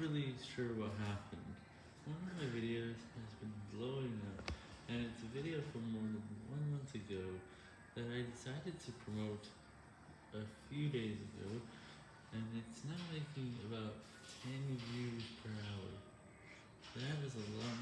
really sure what happened. One of my videos has been blowing up, and it's a video from more than one month ago that I decided to promote a few days ago, and it's now making about 10 views per hour. That is a lot